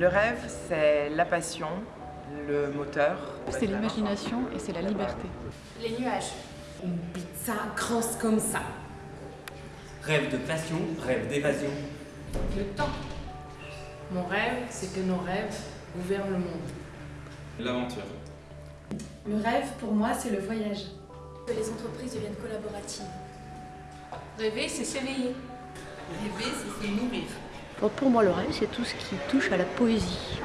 Le rêve, c'est la passion, le moteur. C'est l'imagination et c'est la liberté. Les nuages. Une pizza grosse comme ça. Rêve de passion, rêve d'évasion. Le temps. Mon rêve, c'est que nos rêves gouvernent le monde. L'aventure. Le rêve, pour moi, c'est le voyage. Que les entreprises deviennent collaboratives. Rêver, c'est s'éveiller. Rêver, c'est se nourrir. Pour moi, le rêve, c'est tout ce qui touche à la poésie.